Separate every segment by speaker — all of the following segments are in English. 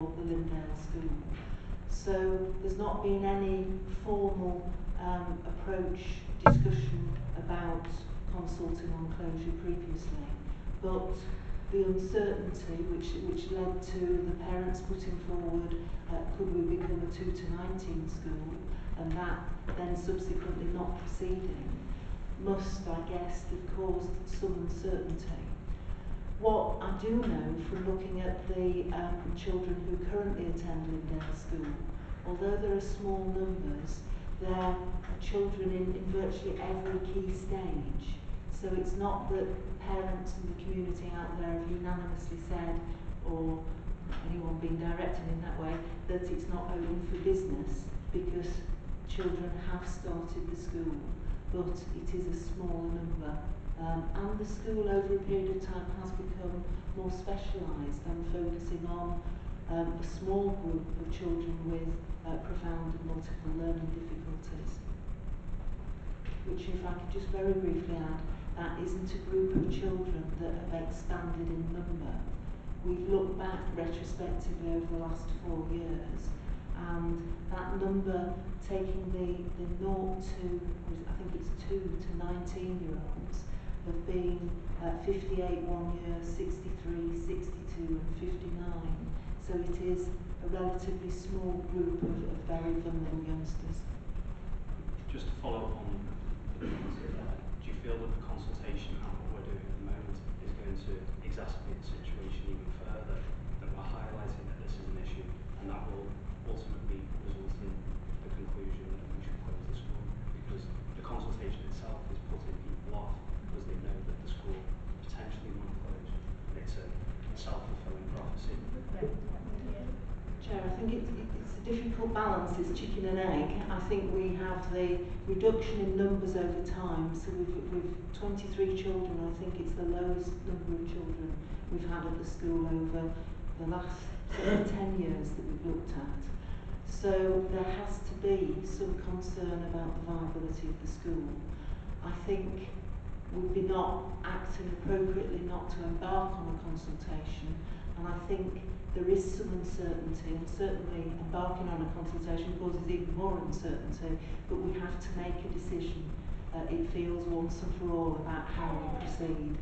Speaker 1: the Lindale School. So there's not been any formal um, approach, discussion about consulting on closure previously. But the uncertainty which, which led to the parents putting forward, uh, could we become a 2 to 19 school, and that then subsequently not proceeding, must, I guess, have caused some uncertainty. What I do know from looking at the um, children who currently attend Lindale School, although there are small numbers, there are children in, in virtually every key stage. So it's not that parents and the community out there have unanimously said, or anyone being directed in that way, that it's not open for business because children have started the school, but it is a smaller number Um, and the school over a period of time has become more specialised and focusing on um, a small group of children with uh, profound and multiple learning difficulties. Which if I could just very briefly add, that isn't a group of children that have expanded in number. We've looked back retrospectively over the last four years and that number taking the, the 0 to, I think it's 2 to 19 year olds, have been uh, 58 one year, 63, 62 and 59. So it is a relatively small group of, of very vulnerable youngsters.
Speaker 2: Just to follow up on the do you feel that the consultation and what we're doing at the moment is going to exacerbate the situation even further, that we're highlighting that this is an issue and that will ultimately result in the conclusion that we should close the school because the consultation itself is putting people off because they know that the school potentially might close. And it's a self-fulfilling prophecy.
Speaker 1: Chair, I think it, it, it's a difficult balance, is chicken and egg. I think we have the reduction in numbers over time, so we've, we've 23 children, I think it's the lowest number of children we've had at the school over the last sort of 10 years that we've looked at. So there has to be some concern about the viability of the school. I think we'd be not acting appropriately not to embark on a consultation. And I think there is some uncertainty, and certainly embarking on a consultation causes even more uncertainty, but we have to make a decision. Uh, it feels once and for all about how we proceed.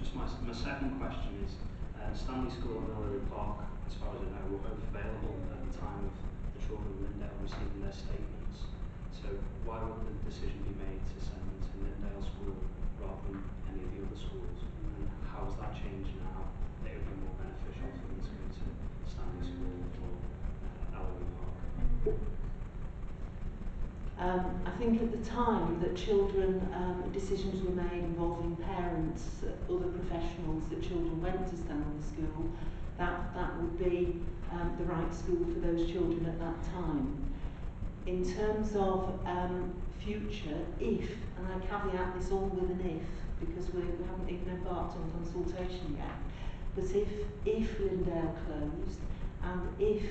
Speaker 2: Just my, my second question is, uh, Stanley School and Elleray Park, as far as I know, were both available at the time of the children of Lindale receiving their statements. So why would the decision be made to send them to Lindale School rather than any of the other schools? How has that changed now that it would be more beneficial for them to go to Stanley School or uh, Park?
Speaker 1: Um, I think at the time that children, um, decisions were made involving parents, other professionals, that children went to Stanley School, that, that would be um, the right school for those children at that time. in terms of um, future, if, and I caveat this all with an if, because we, haven't even embarked on consultation yet, but if, if Lindale closed, and if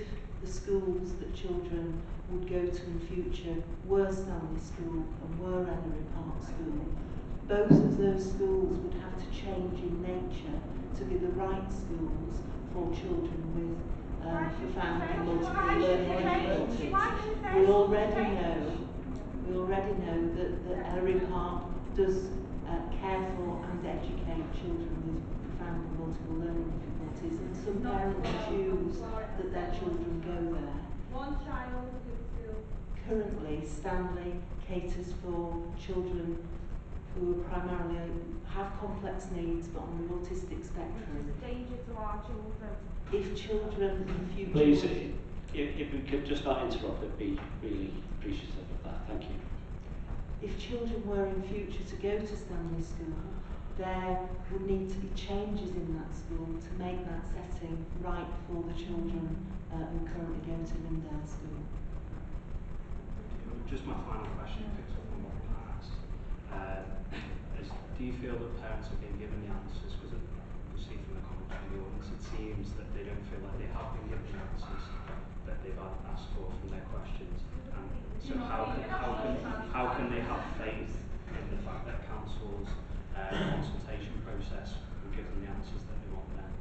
Speaker 1: the schools that children would go to in future were Stanley School and were Elleray Park School, both of those schools would have to change in nature to be the right schools for children with um, and multiple learning difficulties. We already know, we already know that, that Elleray Park does care for and educate children with profound and multiple learning difficulties, and some parents choose that their children go there.
Speaker 3: One child.
Speaker 1: Currently, Stanley caters for children who primarily have complex needs but on the autistic spectrum.
Speaker 3: Which is a danger to our children.
Speaker 1: If children in the future...
Speaker 4: Please, if, if we could just not interrupt, I'd be really appreciative of that. Thank you.
Speaker 1: If children were in future to go to Stanley School, there would need to be changes in that school to make that setting right for the children uh, who currently go to Lindale School.
Speaker 2: Just my final question picks up on what was asked. Uh, is, do you feel that parents have been given the answers? Because you see from the comments from the audience, it seems that they don't feel like they have been given the answers that they've asked for from their questions. So how can, how can, how can they have faith in the fact that council's uh, consultation process will give them the answers that they want then?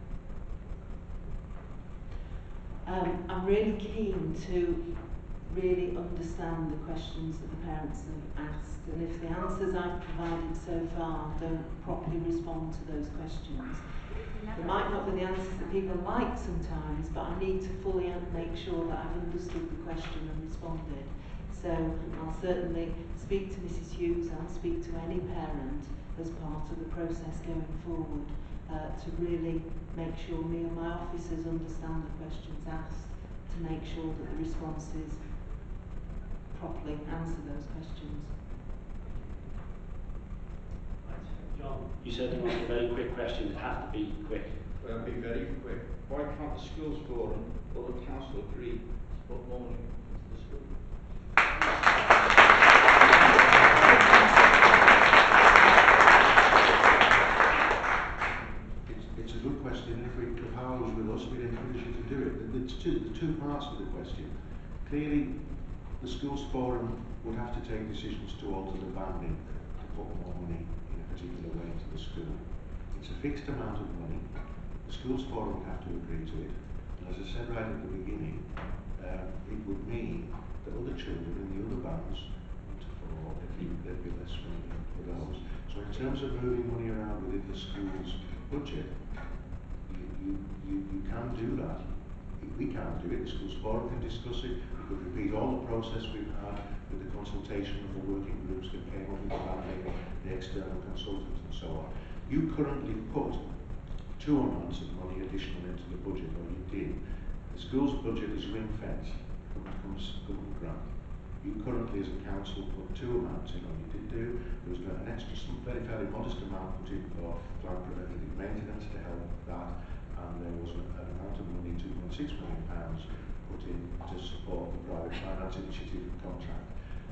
Speaker 1: Um, I'm really keen to really understand the questions that the parents have asked and if the answers I've provided so far don't properly respond to those questions, They might not be the answers that people like sometimes, but I need to fully make sure that I've understood the question and responded. So I'll certainly speak to Mrs Hughes I'll speak to any parent as part of the process going forward uh, to really make sure me and my officers understand the questions asked to make sure that the responses properly answer those questions.
Speaker 4: John, you said you wanted a very quick question, it have to be quick.
Speaker 5: Well, be very quick. Why can't the schools forum or the council agree to put more money into the school?
Speaker 6: It's, it's a good question. If, we, if Howard was with us, we'd encourage you to do it. The, the, two, the two parts of the question. Clearly, the schools forum would have to take decisions to alter the banding to put more money in a particular way into the school. It's a fixed amount of money. The schools forum would have to agree to it. And as I said right at the beginning, um, it would mean that other children in the other bands follow, there'd be, there'd be less money for those. So in terms of moving money around within the school's budget, you, you, you, you can do that. We can't do it, the schools forum can discuss it, we could repeat all the process we've had with the consultation of the working groups that came up with the banding, the external consultants and so on. You currently put two amounts of money additional into the budget, or you did. The school's budget is ring fenced from, from government grant. You currently, as a council, put two amounts in, or you did do. There was an extra, some very, fairly modest amount put in for plant preventative maintenance to help that, and there was an, an amount of money, 2.6 million pounds, put in to support the private finance initiative contract.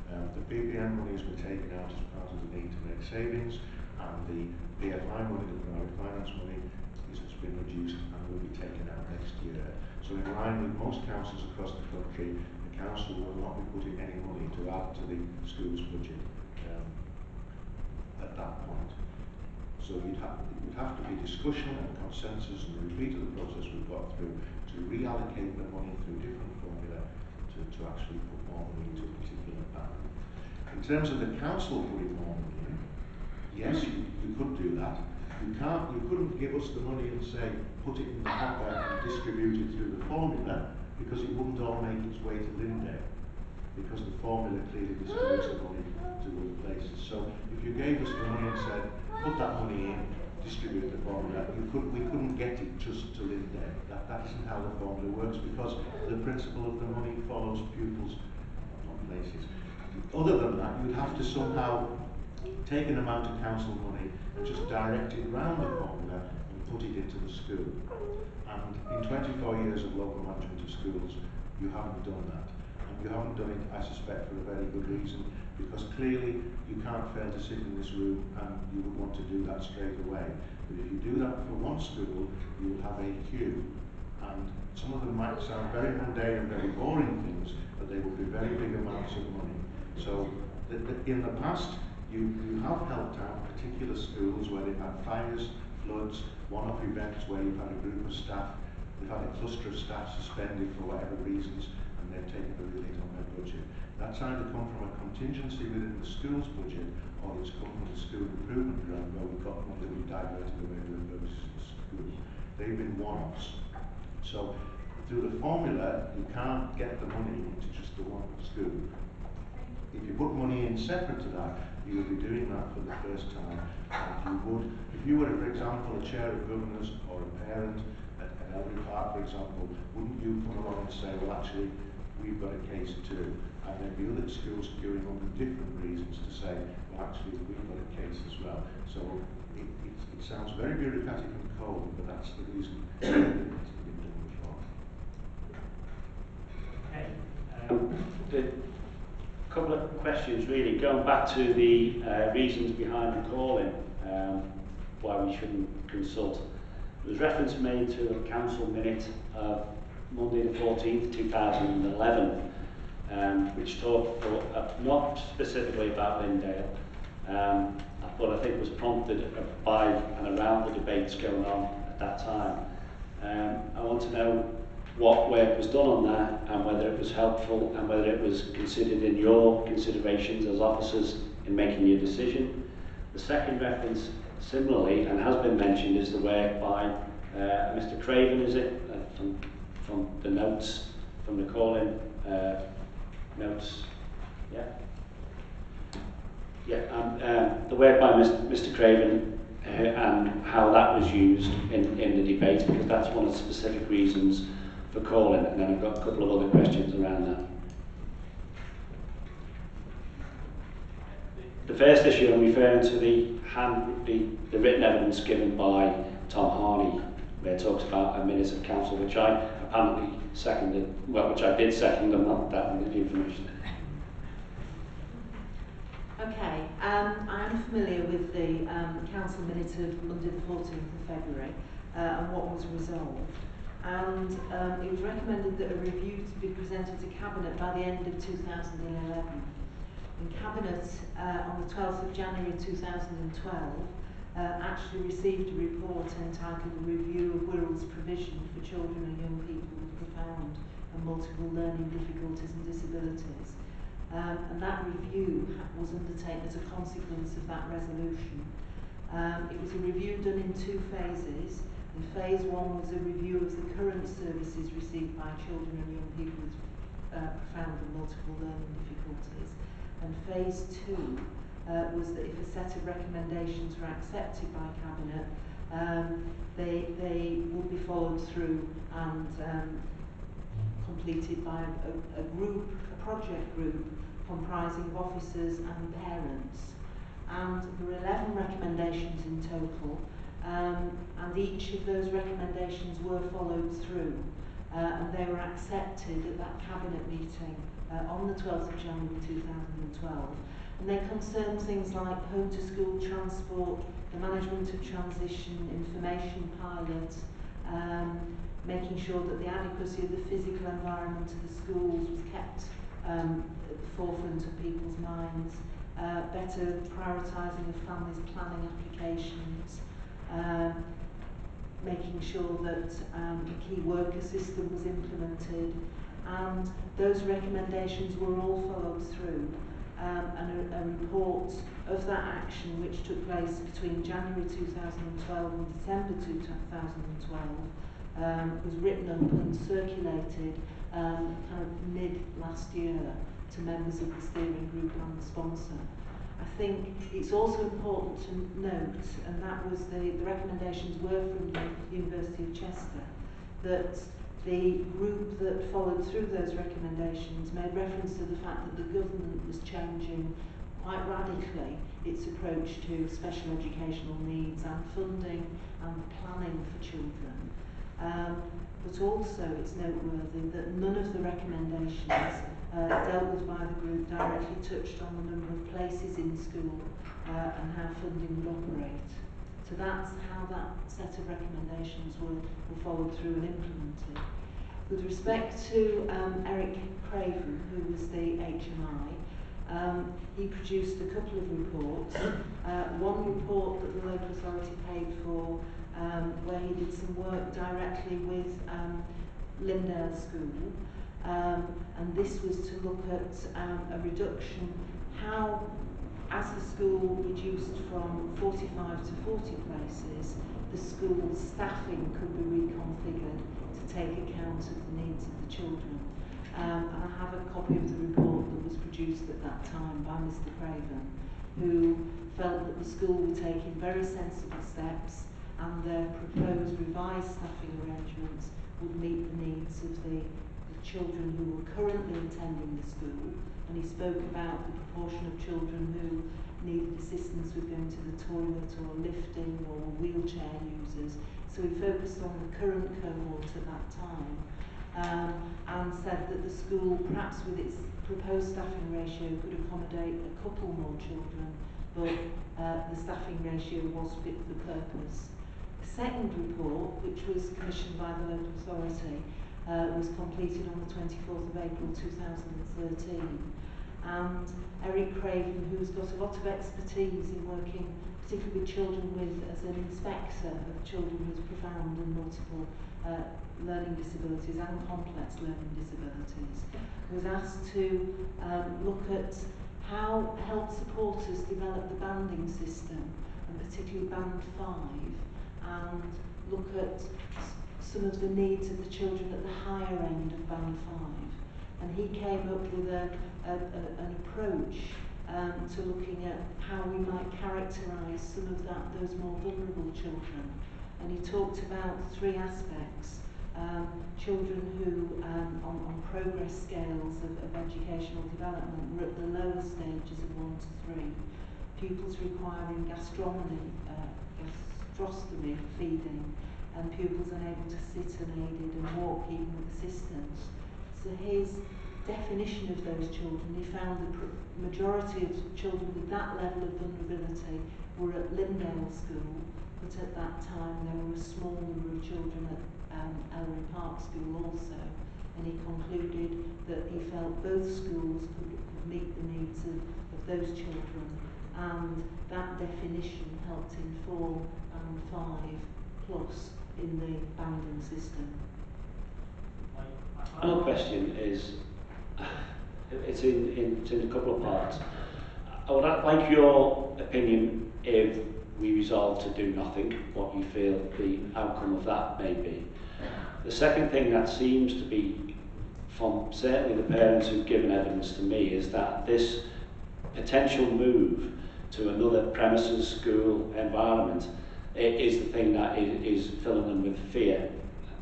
Speaker 6: Um, the PPM has been taken out as part of the need to make savings, and the PFI money, the private finance money, is, has been reduced and will be taken out next year. So in line with most councils across the country, the council will not be putting any money to add to the school's budget um, at that point. So you'd have, it would have to be discussion and consensus and repeat of the process we've got through to reallocate the money through different formula to, to actually put more money into a particular band. In terms of the council putting more money in, yes, you, you could do that. You can't, you couldn't give us the money and say, put it in the hopper and distribute it through the formula, because it wouldn't all make its way to Linde, because the formula clearly distributes the money to other places. So if you gave us the money and said, put that money in, distribute the formula, you could, we couldn't get it just to Linde. That, that isn't how the formula works, because the principle of the money follows pupils, not places. Other than that, you'd have to somehow take an amount of council money and just direct it round the formula and put it into the school. And in 24 years of local management of schools, you haven't done that. You haven't done it, I suspect, for a very good reason, because clearly you can't fail to sit in this room and you would want to do that straight away. But if you do that for one school, you will have a queue. And some of them might sound very mundane and very boring things, but they will be very big amounts of money. So th- th- in the past, you, you have helped out particular schools where they've had fires, floods, one-off events where you've had a group of staff, they've had a cluster of staff suspended for whatever reasons, they've taken a relief on their budget. That's either come from a contingency within the school's budget, or it's come from the school improvement grant where we've got money that we've diverted away from the purposes of school. They've been one-offs. So through the formula, you can't get the money into just the one school. If you put money in separate to that, you would be doing that for the first time. And you would, if you were, for example, a chair of governors or a parent at, at Elleray Park, for example, wouldn't you come along and say, well, actually, we've got a case too, and there'd be other schools queuing up for different reasons to say, well, actually, we've got a case as well. So it, it, it sounds very bureaucratic and cold, but that's the reason it's been done before.
Speaker 4: Okay. Um, the couple of questions really, going back to the uh, reasons behind the calling, um, why we shouldn't consult. There was reference made to a council minute of Monday the 14th, 2011, um, which talked for, uh, not specifically about Lindale, um, but I think was prompted by and around the debates going on at that time. Um, I want to know what work was done on that and whether it was helpful and whether it was considered in your considerations as officers in making your decision. The second reference, similarly, and has been mentioned, is the work by uh, Mr Craven, is it, uh, from, from the notes, from the call-in uh, notes, yeah? Yeah, and um, the work by Mr Craven uh, and how that was used in, in the debate, because that's one of the specific reasons for calling, and then I've got a couple of other questions around that. The first issue I'm referring to the, hand, the, the written evidence given by Tom Harney, where it talks about a minute of council, which I apparently seconded, well, which I did second, and not that the information.
Speaker 1: Okay, um, I am familiar with the um, council minutes of Monday the 14th of February uh, and what was resolved. And um, it was recommended that a review to be presented to Cabinet by the end of 2011. And Cabinet uh, on the 12th of January 2012 uh, actually received a report entitled Review of Wirral's Provision for Children and Young People with Profound and Multiple Learning Difficulties and Disabilities. Um, and that review was undertaken as a consequence of that resolution. Um, it was a review done in two phases. And phase one was a review of the current services received by children and young people with uh, profound and multiple learning difficulties. And phase two uh, was that if a set of recommendations were accepted by Cabinet, um, they, they would be followed through and um, completed by a, a group, a project group comprising of officers and parents. And there were 11 recommendations in total, um, and each of those recommendations were followed through. Uh, and they were accepted at that cabinet meeting uh, on the 12th of January 2012. And they concern things like home to school transport, the management of transition, information pilot, um, making sure that the adequacy of the physical environment of the schools was kept um, at the forefront of people's minds, uh, better prioritising of families planning applications, um, making sure that um, the key worker system was implemented, and those recommendations were all followed through. Um, and a, a report of that action, which took place between January 2012 and December 2012, um, was written up and circulated um, kind of mid last year to members of the steering group and the sponsor. I think it's also important to note, and that was the, the recommendations were from the University of Chester, that the group that followed through those recommendations made reference to the fact that the government was changing quite radically its approach to special educational needs and funding and planning for children. Um, but also it's noteworthy that none of the recommendations uh, dealt with by the group directly touched on the number of places in school uh, and how funding would operate. So that's how that set of recommendations were, were followed through and implemented. With respect to um, Eric Craven, who was the HMI, um, he produced a couple of reports. Uh, one report that the local authority paid for, um, where he did some work directly with um, Lindale School, um, and this was to look at um, a reduction, how, as the school reduced from 45 to 40 places, the school's staffing could be reconfigured to take account of the needs of the children. Um, and I have a copy of the report that was produced at that time by Mr Craven, who felt that the school were taking very sensible steps and their proposed revised staffing arrangements would meet the needs of the, the children who were currently attending the school. And he spoke about the proportion of children who needed assistance with going to the toilet or lifting or wheelchair users. So he focused on the current cohort at that time um, and said that the school, perhaps with its proposed staffing ratio, could accommodate a couple more children, but uh, the staffing ratio was fit for purpose. The second report, which was commissioned by the local authority, uh, was completed on the 24th of April 2013. And Eric Craven, who's got a lot of expertise in working particularly with children with, as an inspector of children with profound and multiple uh, learning disabilities and complex learning disabilities, was asked to um, look at how help supporters develop the banding system, and particularly band 5, and look at some of the needs of the children at the higher end of band 5. And he came up with a, a, a, an approach um, to looking at how we might characterise some of that those more vulnerable children. And he talked about three aspects. Um, children who, um, on, on progress scales of, of educational development, were at the lower stages of one to three. Pupils requiring gastronomy, uh, gastrostomy feeding, and pupils unable to sit unaided and walk even with assistance. So his definition of those children, he found the majority of children with that level of vulnerability were at Lindale School, but at that time there were a small number of children at um, Elleray Park School also, and he concluded that he felt both schools could, could meet the needs of, of those children, and that definition helped inform Band 5 plus in the banding system.
Speaker 4: Final question is, it's in, in, it's in a couple of parts. I would like your opinion if we resolve to do nothing, what you feel the outcome of that may be. The second thing that seems to be, from certainly the parents who've given evidence to me, is that this potential move to another premises, school, environment, i- is the thing that is, is filling them with fear.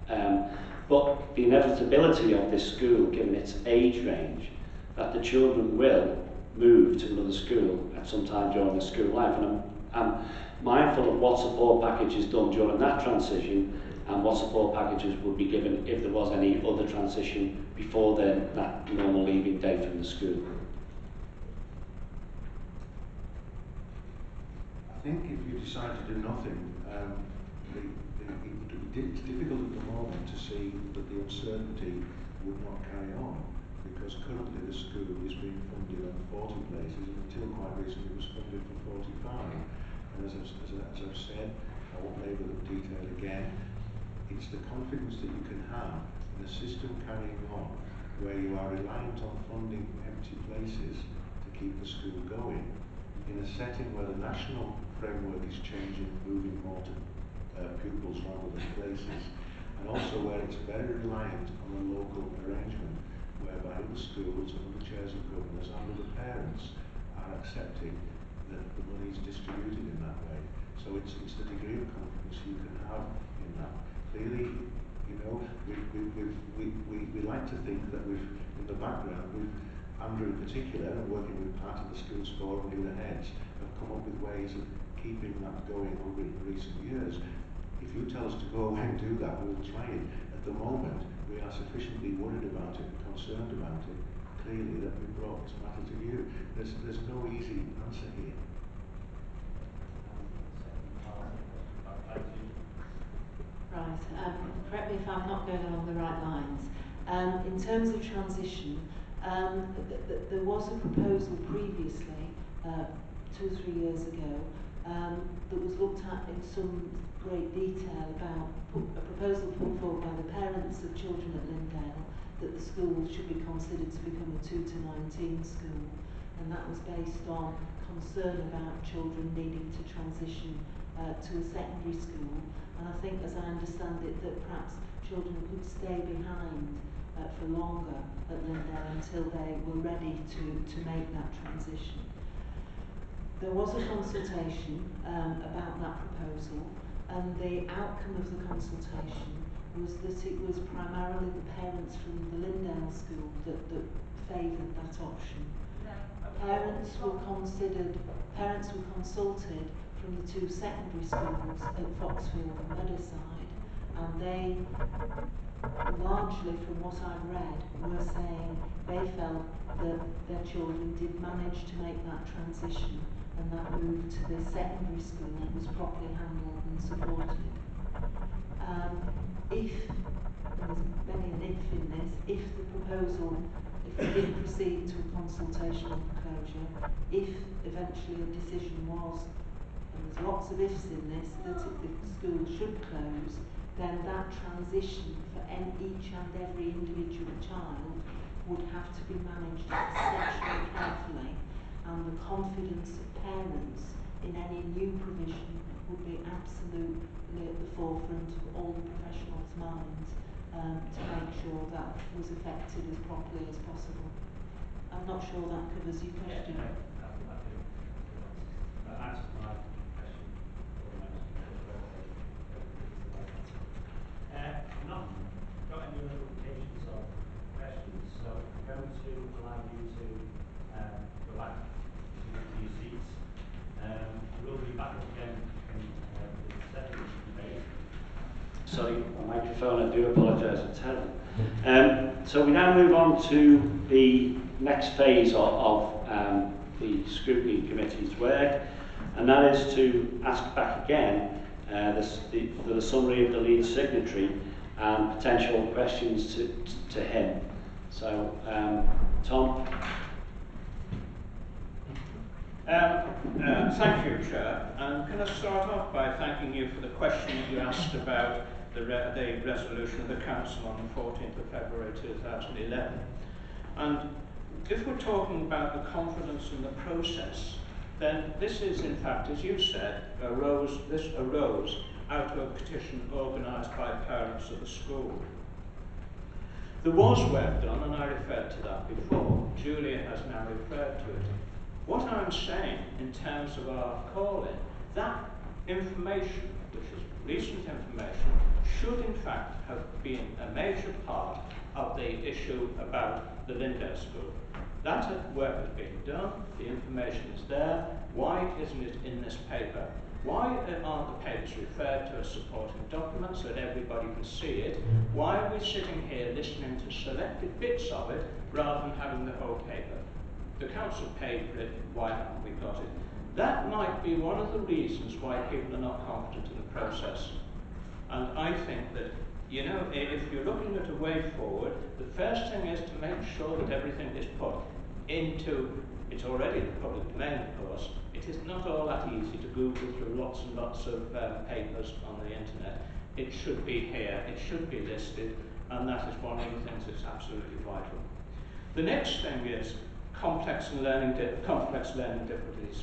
Speaker 4: Um, but the inevitability of this school, given its age range, that the children will move to another school at some time during their school life. And I'm, I'm mindful of what support package is done during that transition and what support packages would be given if there was any other transition before then, that normal leaving day from the school.
Speaker 6: Think if you decide to do nothing, um, it would be it's difficult at the moment to see that the uncertainty would not carry on because currently the school is being funded on 40 places and until quite recently it was funded for 45. And as I've, as, I- as I've said, I won't labour the detail again, it's the confidence that you can have in a system carrying on where you are reliant on funding empty places to keep the school going in a setting where the national framework is changing, moving more to uh, pupils rather than places, and also where it's very reliant on a local arrangement whereby other schools and other chairs of governors and other parents are accepting that the money is distributed in that way. So it's, it's the degree of confidence you can have in that. Clearly, you know, we, we, we, we, we like to think that we've, in the background, we've, Andrew in particular, and working with part of the schools forum and the heads, have come up with ways of keeping that going over in recent years. If you tell us to go away and do that, we'll try it. At the moment, we are sufficiently worried about it, concerned about it, clearly, that we brought this matter to you. There's, there's no easy answer here.
Speaker 1: Right, um, correct me if I'm not going along the right lines. Um, in terms of transition, um, th- th- there was a proposal previously, uh, two or three years ago, um, that was looked at in some great detail about a proposal put forward by the parents of children at Lindale that the school should be considered to become a 2 to 19 school. And that was based on concern about children needing to transition uh, to a secondary school. And I think, as I understand it, that perhaps children could stay behind uh, for longer at Lindale until they were ready to, to make that transition. There was a consultation um, about that proposal, and the outcome of the consultation was that it was primarily the parents from the Lindale school that, that favoured that option. Parents were considered, parents were consulted from the two secondary schools at Foxfield and Meadowside, and they, largely from what I've read, were saying they felt that their children did manage to make that transition and that move to the secondary school was properly handled and supported. Um, if, and there's many an if in this, if the proposal, if we did proceed to a consultation on closure, if eventually a decision was, and there's lots of ifs in this, that the school should close, then that transition for en- each and every individual child would have to be managed exceptionally carefully and the confidence parents in any new provision would be absolutely at the forefront of all the professionals' minds um, to make sure that was effected as properly as possible. I'm not sure that covers your question.
Speaker 7: Uh, I've not got any other indications of questions, so I'm going to allow you to um, go back to, to your seats. We'll be back again in uh, the debate.
Speaker 4: Sorry, my microphone, I do apologise, it's terrible. Um, so we now move on to the next phase of, of um, the scrutiny committee's work, and that is to ask back again uh, the, for the summary of the lead signatory and potential questions to, to him. So, um, Tom?
Speaker 5: Um, uh, thank you, Chair. And can I start off by thanking you for the question you asked about the, re- the resolution of the Council on the 14th of February 2011. And if we're talking about the confidence in the process, then this is, in fact, as you said, arose, this arose out of a petition organised by parents of the school. There was work done, and I referred to that before. Julia has now referred to it. What I'm saying in terms of our calling, that information, which is recent information, should in fact have been a major part of the issue about the Lindale School. That work has been done, the information is there. Why isn't it in this paper? Why aren't the papers referred to as supporting documents so that everybody can see it? Why are we sitting here listening to selected bits of it rather than having the whole paper? The council paid for it, why haven't we got it? That might be one of the reasons why people are not confident in the process. And I think that, you know, if you're looking at a way forward, the first thing is to make sure that everything is put into, it's already the public domain, of course. It is not all that easy to Google through lots and lots of um, papers on the internet. It should be here, it should be listed, and that is one of the things that's absolutely vital. The next thing is complex and learning complex learning difficulties.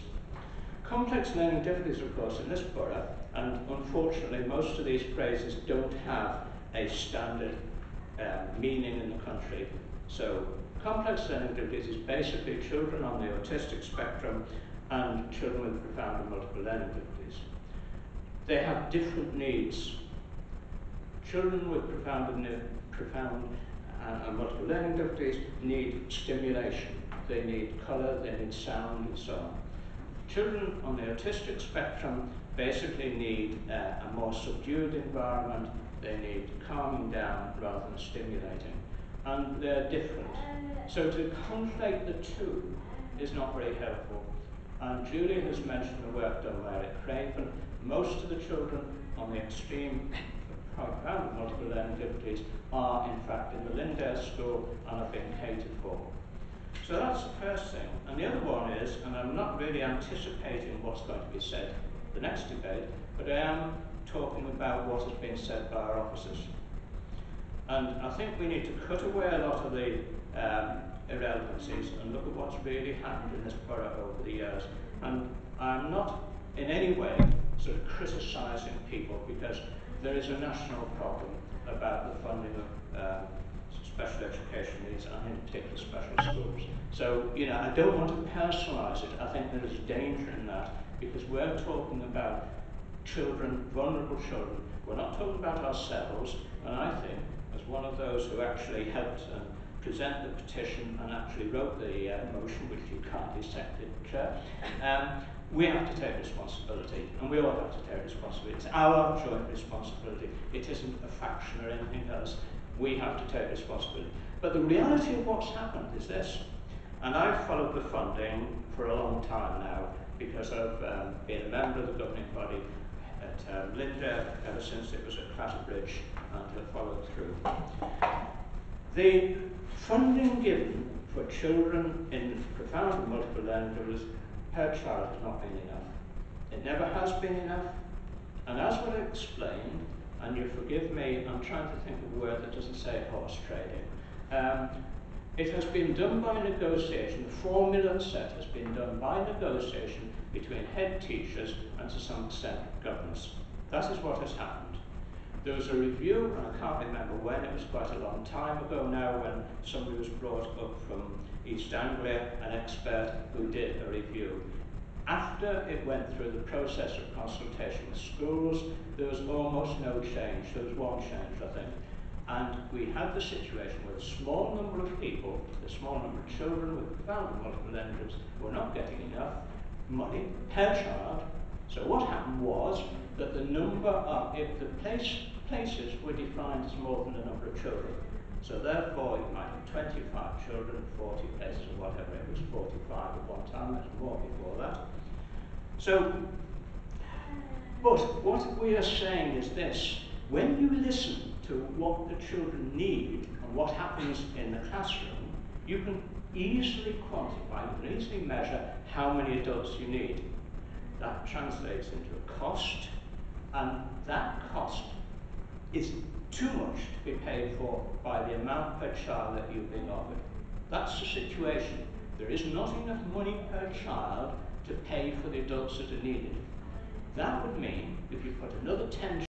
Speaker 5: Complex learning difficulties, of course, in this borough, and unfortunately most of these phrases don't have a standard um, meaning in the country. So complex learning difficulties is basically children on the autistic spectrum and children with profound and multiple learning difficulties. They have different needs. Children with profound and profound uh, and multiple learning difficulties need stimulation. They need colour, they need sound, and so on. Children on the autistic spectrum basically need uh, a more subdued environment. They need calming down rather than stimulating. And they're different. So to conflate the two is not very helpful. And Julia has mentioned the work done by Eric Craven. Most of the children on the extreme profound multiple learning difficulties are in fact in the Lindale School and are being catered for. So that's the first thing. And the other one is, and I'm not really anticipating what's going to be said the next debate, but I am talking about what has been said by our officers. And I think we need to cut away a lot of the um, irrelevancies and look at what's really happened in this borough over the years. And I'm not in any way sort of criticising people because there is a national problem about the funding of um, special education needs and in particular special schools. So, you know, I don't want to personalise it. I think there is danger in that because we're talking about children, vulnerable children. We're not talking about ourselves, and I think, as one of those who actually helped um, present the petition and actually wrote the uh, motion, which you dissect it, Chair, um, we have to take responsibility, and we all have to take responsibility. It's our joint responsibility. It isn't a faction or anything else. We have to take responsibility. But the reality of what's happened is this, and I've followed the funding for a long time now because I've um, been a member of the governing body at um, Linda ever since it was at Clatterbridge and have followed through. The funding given for children in profound multiple learning difficulties per child has not been enough. It never has been enough. And as was explained, and you forgive me, I'm trying to think of a word that doesn't say horse trading. Um, it has been done by negotiation, the formula set has been done by negotiation between head teachers and to some extent governors. That is what has happened. There was a review, and I can't remember when, it was quite a long time ago now, when somebody was brought up from East Anglia, an expert who did a review. After it went through the process of consultation with schools, there was almost no change. There was one change, I think. And we had the situation where a small number of people, a small number of children with profound multiple injuries, were not getting enough money per child. So what happened was that the number of, if the place, places were defined as more than the number of children. So therefore, it might be 25 children, 40 places or whatever, it was 45 at one time, there's more before that. So, but what we are saying is this, when you listen to what the children need and what happens in the classroom, you can easily quantify, you can easily measure how many adults you need. That translates into a cost, and that cost is too much to be paid for by the amount per child that you've been offered. That's the situation. There is not enough money per child to pay for the adults that are needed. That would mean if you put another 10